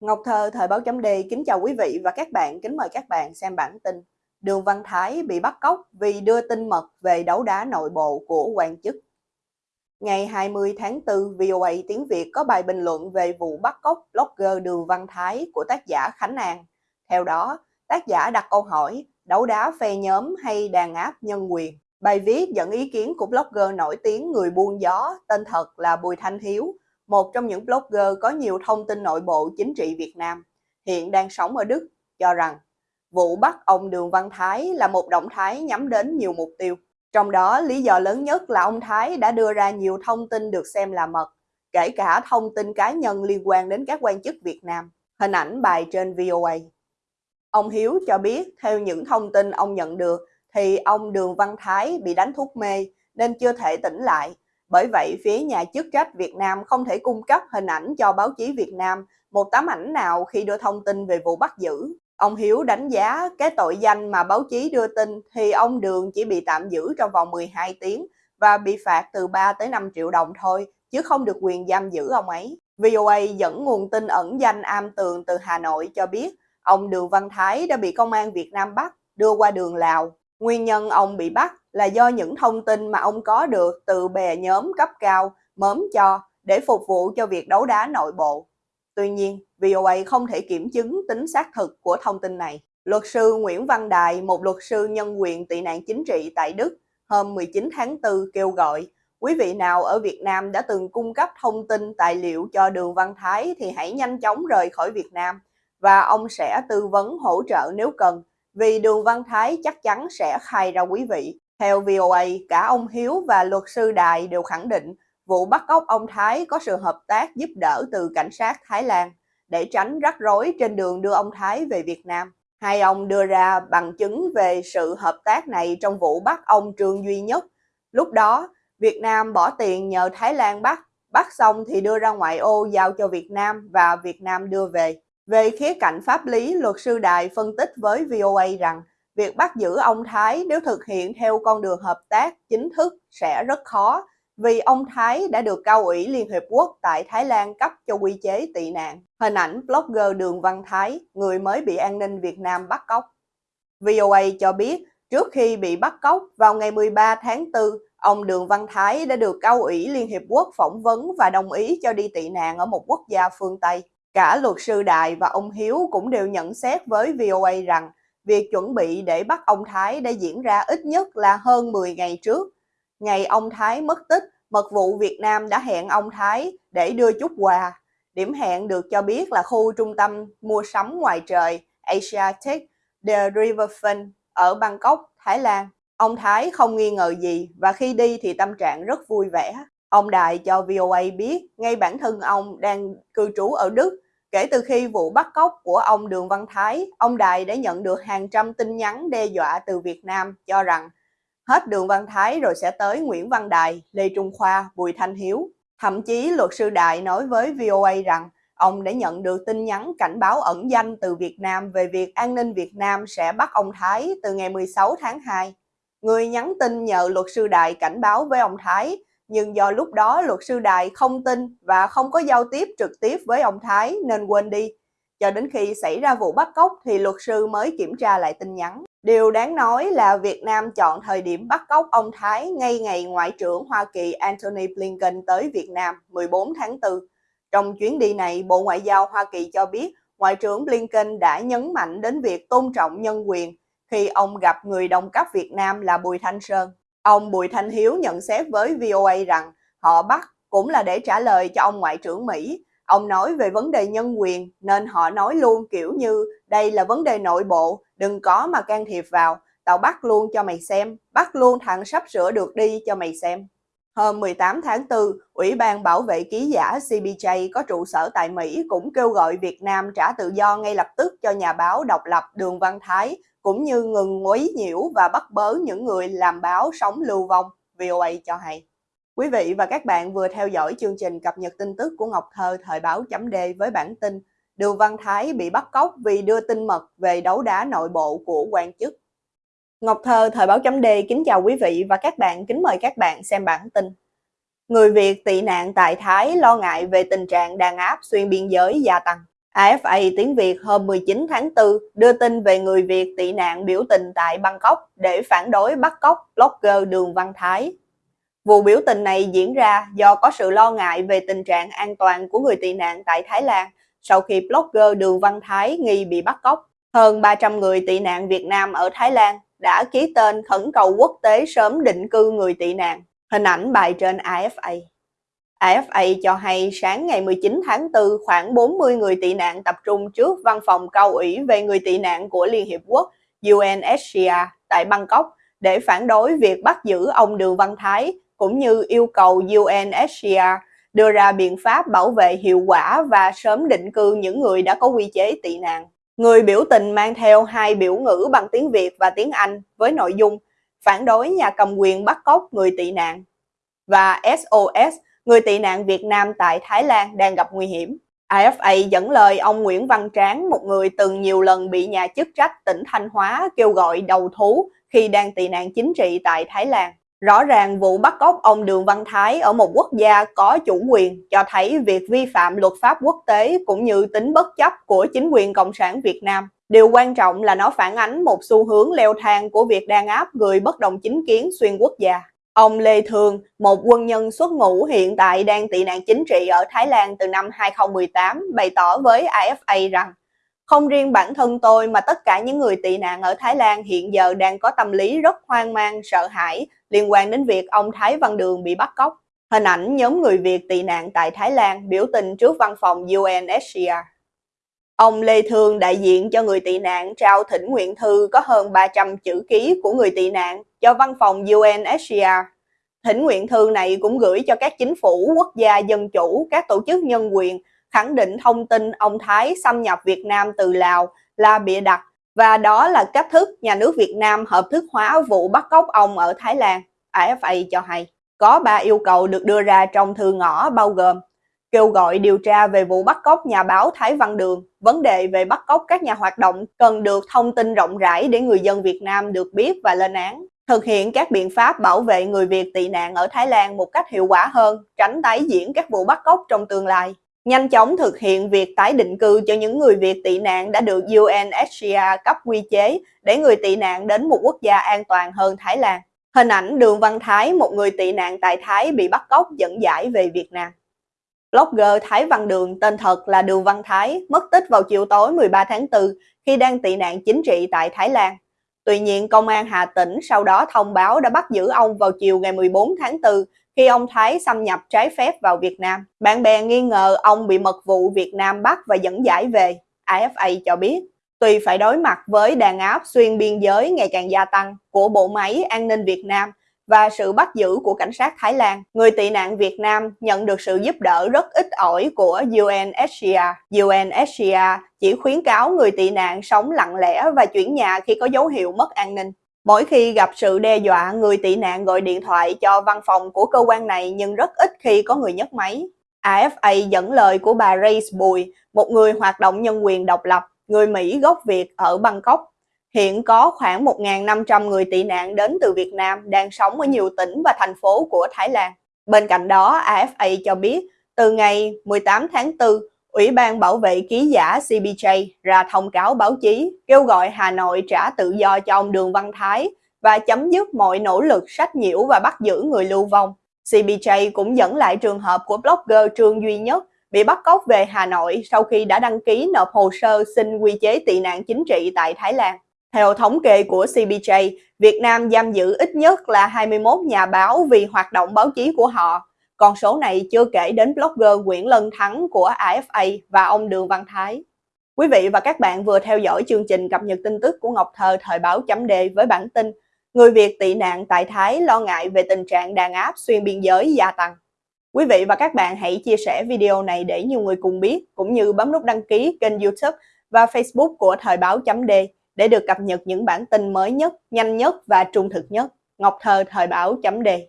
Ngọc Thơ, Thời báo chấm Đề kính chào quý vị và các bạn, kính mời các bạn xem bản tin Đường Văn Thái bị bắt cóc vì đưa tin mật về đấu đá nội bộ của quan chức. Ngày 20 tháng 4, VOA tiếng Việt có bài bình luận về vụ bắt cóc blogger Đường Văn Thái của tác giả Khánh An. Theo đó, tác giả đặt câu hỏi đấu đá phe nhóm hay đàn áp nhân quyền. Bài viết dẫn ý kiến của blogger nổi tiếng người buôn gió tên thật là Bùi Thanh Hiếu, một trong những blogger có nhiều thông tin nội bộ chính trị Việt Nam, hiện đang sống ở Đức, cho rằng vụ bắt ông Đường Văn Thái là một động thái nhắm đến nhiều mục tiêu. Trong đó, lý do lớn nhất là ông Thái đã đưa ra nhiều thông tin được xem là mật, kể cả thông tin cá nhân liên quan đến các quan chức Việt Nam. Hình ảnh bài trên VOA. Ông Hiếu cho biết, theo những thông tin ông nhận được, thì ông Đường Văn Thái bị đánh thuốc mê nên chưa thể tỉnh lại bởi vậy, phía nhà chức trách Việt Nam không thể cung cấp hình ảnh cho báo chí Việt Nam một tấm ảnh nào khi đưa thông tin về vụ bắt giữ. Ông Hiếu đánh giá cái tội danh mà báo chí đưa tin thì ông Đường chỉ bị tạm giữ trong vòng 12 tiếng và bị phạt từ 3 tới 5 triệu đồng thôi, chứ không được quyền giam giữ ông ấy. VOA dẫn nguồn tin ẩn danh am tường từ Hà Nội cho biết ông Đường Văn Thái đã bị công an Việt Nam bắt, đưa qua đường Lào. Nguyên nhân ông bị bắt là do những thông tin mà ông có được từ bè nhóm cấp cao mớm cho để phục vụ cho việc đấu đá nội bộ. Tuy nhiên, VOA không thể kiểm chứng tính xác thực của thông tin này. Luật sư Nguyễn Văn Đài, một luật sư nhân quyền tị nạn chính trị tại Đức, hôm 19 tháng 4 kêu gọi quý vị nào ở Việt Nam đã từng cung cấp thông tin tài liệu cho Đường Văn Thái thì hãy nhanh chóng rời khỏi Việt Nam và ông sẽ tư vấn hỗ trợ nếu cần vì Đường Văn Thái chắc chắn sẽ khai ra quý vị. Theo VOA, cả ông Hiếu và luật sư Đài đều khẳng định vụ bắt cóc ông Thái có sự hợp tác giúp đỡ từ cảnh sát Thái Lan để tránh rắc rối trên đường đưa ông Thái về Việt Nam. Hai ông đưa ra bằng chứng về sự hợp tác này trong vụ bắt ông Trương Duy Nhất. Lúc đó, Việt Nam bỏ tiền nhờ Thái Lan bắt, bắt xong thì đưa ra ngoại ô giao cho Việt Nam và Việt Nam đưa về. Về khía cạnh pháp lý, luật sư Đài phân tích với VOA rằng việc bắt giữ ông Thái nếu thực hiện theo con đường hợp tác chính thức sẽ rất khó vì ông Thái đã được cao ủy Liên Hiệp Quốc tại Thái Lan cấp cho quy chế tị nạn. Hình ảnh blogger Đường Văn Thái, người mới bị an ninh Việt Nam bắt cóc. VOA cho biết, trước khi bị bắt cóc vào ngày 13 tháng 4, ông Đường Văn Thái đã được cao ủy Liên Hiệp Quốc phỏng vấn và đồng ý cho đi tị nạn ở một quốc gia phương Tây. Cả luật sư Đại và ông Hiếu cũng đều nhận xét với VOA rằng việc chuẩn bị để bắt ông Thái đã diễn ra ít nhất là hơn 10 ngày trước. Ngày ông Thái mất tích, mật vụ Việt Nam đã hẹn ông Thái để đưa chút quà. Điểm hẹn được cho biết là khu trung tâm mua sắm ngoài trời Asiatic The Riverfront ở Bangkok, Thái Lan. Ông Thái không nghi ngờ gì và khi đi thì tâm trạng rất vui vẻ. Ông Đại cho VOA biết ngay bản thân ông đang cư trú ở Đức. Kể từ khi vụ bắt cóc của ông Đường Văn Thái, ông Đại đã nhận được hàng trăm tin nhắn đe dọa từ Việt Nam cho rằng hết Đường Văn Thái rồi sẽ tới Nguyễn Văn Đài, Lê Trung Khoa, Bùi Thanh Hiếu. Thậm chí luật sư Đại nói với VOA rằng ông đã nhận được tin nhắn cảnh báo ẩn danh từ Việt Nam về việc an ninh Việt Nam sẽ bắt ông Thái từ ngày 16 tháng 2. Người nhắn tin nhờ luật sư Đại cảnh báo với ông Thái nhưng do lúc đó luật sư đại không tin và không có giao tiếp trực tiếp với ông Thái nên quên đi. Cho đến khi xảy ra vụ bắt cóc thì luật sư mới kiểm tra lại tin nhắn. Điều đáng nói là Việt Nam chọn thời điểm bắt cóc ông Thái ngay ngày Ngoại trưởng Hoa Kỳ Antony Blinken tới Việt Nam 14 tháng 4. Trong chuyến đi này, Bộ Ngoại giao Hoa Kỳ cho biết Ngoại trưởng Blinken đã nhấn mạnh đến việc tôn trọng nhân quyền khi ông gặp người đồng cấp Việt Nam là Bùi Thanh Sơn. Ông Bùi Thanh Hiếu nhận xét với VOA rằng họ bắt cũng là để trả lời cho ông Ngoại trưởng Mỹ. Ông nói về vấn đề nhân quyền nên họ nói luôn kiểu như đây là vấn đề nội bộ, đừng có mà can thiệp vào. Tao bắt luôn cho mày xem, bắt luôn thằng sắp sửa được đi cho mày xem. Hôm 18 tháng 4, Ủy ban Bảo vệ Ký giả CBJ có trụ sở tại Mỹ cũng kêu gọi Việt Nam trả tự do ngay lập tức cho nhà báo độc lập Đường Văn Thái cũng như ngừng quấy nhiễu và bắt bớ những người làm báo sống lưu vong, VOA cho hay. Quý vị và các bạn vừa theo dõi chương trình cập nhật tin tức của Ngọc Thơ thời báo chấm D với bản tin Đường Văn Thái bị bắt cóc vì đưa tin mật về đấu đá nội bộ của quan chức. Ngọc Thơ thời báo chấm D kính chào quý vị và các bạn, kính mời các bạn xem bản tin. Người Việt tị nạn tại Thái lo ngại về tình trạng đàn áp xuyên biên giới gia tăng. AFA tiếng Việt hôm 19 tháng 4 đưa tin về người Việt tị nạn biểu tình tại Bangkok để phản đối bắt cóc blogger Đường Văn Thái. Vụ biểu tình này diễn ra do có sự lo ngại về tình trạng an toàn của người tị nạn tại Thái Lan sau khi blogger Đường Văn Thái nghi bị bắt cóc. Hơn 300 người tị nạn Việt Nam ở Thái Lan đã ký tên khẩn cầu quốc tế sớm định cư người tị nạn. Hình ảnh bài trên AFA. AFA cho hay sáng ngày 19 tháng 4, khoảng 40 người tị nạn tập trung trước văn phòng cao ủy về người tị nạn của Liên Hiệp Quốc UNHCR tại Bangkok để phản đối việc bắt giữ ông Đường Văn Thái, cũng như yêu cầu UNHCR đưa ra biện pháp bảo vệ hiệu quả và sớm định cư những người đã có quy chế tị nạn. Người biểu tình mang theo hai biểu ngữ bằng tiếng Việt và tiếng Anh với nội dung phản đối nhà cầm quyền bắt cóc người tị nạn và SOS người tị nạn Việt Nam tại Thái Lan đang gặp nguy hiểm. AFA dẫn lời ông Nguyễn Văn Tráng, một người từng nhiều lần bị nhà chức trách tỉnh Thanh Hóa kêu gọi đầu thú khi đang tị nạn chính trị tại Thái Lan. Rõ ràng vụ bắt cóc ông Đường Văn Thái ở một quốc gia có chủ quyền cho thấy việc vi phạm luật pháp quốc tế cũng như tính bất chấp của chính quyền Cộng sản Việt Nam. Điều quan trọng là nó phản ánh một xu hướng leo thang của việc đàn áp người bất đồng chính kiến xuyên quốc gia. Ông Lê Thường, một quân nhân xuất ngũ hiện tại đang tị nạn chính trị ở Thái Lan từ năm 2018, bày tỏ với AFA rằng không riêng bản thân tôi mà tất cả những người tị nạn ở Thái Lan hiện giờ đang có tâm lý rất hoang mang, sợ hãi liên quan đến việc ông Thái Văn Đường bị bắt cóc. Hình ảnh nhóm người Việt tị nạn tại Thái Lan biểu tình trước văn phòng UNHCR. Ông Lê Thương, đại diện cho người tị nạn, trao thỉnh nguyện thư có hơn 300 chữ ký của người tị nạn cho văn phòng UNHCR. Thỉnh nguyện thư này cũng gửi cho các chính phủ, quốc gia dân chủ, các tổ chức nhân quyền, khẳng định thông tin ông Thái xâm nhập Việt Nam từ Lào là bịa đặt và đó là cách thức nhà nước Việt Nam hợp thức hóa vụ bắt cóc ông ở Thái Lan. AFA cho hay, có ba yêu cầu được đưa ra trong thư ngõ bao gồm kêu gọi điều tra về vụ bắt cóc nhà báo Thái Văn Đường. Vấn đề về bắt cóc các nhà hoạt động cần được thông tin rộng rãi để người dân Việt Nam được biết và lên án. Thực hiện các biện pháp bảo vệ người Việt tị nạn ở Thái Lan một cách hiệu quả hơn, tránh tái diễn các vụ bắt cóc trong tương lai. Nhanh chóng thực hiện việc tái định cư cho những người Việt tị nạn đã được UNHCR cấp quy chế để người tị nạn đến một quốc gia an toàn hơn Thái Lan. Hình ảnh Đường Văn Thái, một người tị nạn tại Thái bị bắt cóc dẫn giải về Việt Nam. Blogger Thái Văn Đường tên thật là Đường Văn Thái mất tích vào chiều tối 13 tháng 4 khi đang tị nạn chính trị tại Thái Lan. Tuy nhiên, Công an Hà Tĩnh sau đó thông báo đã bắt giữ ông vào chiều ngày 14 tháng 4 khi ông Thái xâm nhập trái phép vào Việt Nam. Bạn bè nghi ngờ ông bị mật vụ Việt Nam bắt và dẫn giải về. AFA cho biết, tuy phải đối mặt với đàn áp xuyên biên giới ngày càng gia tăng của bộ máy an ninh Việt Nam và sự bắt giữ của cảnh sát Thái Lan, người tị nạn Việt Nam nhận được sự giúp đỡ rất ít ỏi của UNHCR. UNHCR chỉ khuyến cáo người tị nạn sống lặng lẽ và chuyển nhà khi có dấu hiệu mất an ninh. Mỗi khi gặp sự đe dọa, người tị nạn gọi điện thoại cho văn phòng của cơ quan này nhưng rất ít khi có người nhấc máy. AFA dẫn lời của bà Grace Bùi, một người hoạt động nhân quyền độc lập, người Mỹ gốc Việt ở Bangkok, Hiện có khoảng 1.500 người tị nạn đến từ Việt Nam đang sống ở nhiều tỉnh và thành phố của Thái Lan. Bên cạnh đó, AFA cho biết từ ngày 18 tháng 4, Ủy ban Bảo vệ Ký giả CBJ ra thông cáo báo chí kêu gọi Hà Nội trả tự do cho ông Đường Văn Thái và chấm dứt mọi nỗ lực sách nhiễu và bắt giữ người lưu vong. CBJ cũng dẫn lại trường hợp của blogger Trương Duy Nhất bị bắt cóc về Hà Nội sau khi đã đăng ký nộp hồ sơ xin quy chế tị nạn chính trị tại Thái Lan. Theo thống kê của CBJ, Việt Nam giam giữ ít nhất là 21 nhà báo vì hoạt động báo chí của họ. Con số này chưa kể đến blogger Nguyễn Lân Thắng của AFA và ông Đường Văn Thái. Quý vị và các bạn vừa theo dõi chương trình cập nhật tin tức của Ngọc Thơ thời báo chấm đề với bản tin Người Việt tị nạn tại Thái lo ngại về tình trạng đàn áp xuyên biên giới gia tăng. Quý vị và các bạn hãy chia sẻ video này để nhiều người cùng biết, cũng như bấm nút đăng ký kênh youtube và facebook của thời báo chấm đề để được cập nhật những bản tin mới nhất, nhanh nhất và trung thực nhất. Ngọc Thơ Thời báo chấm đề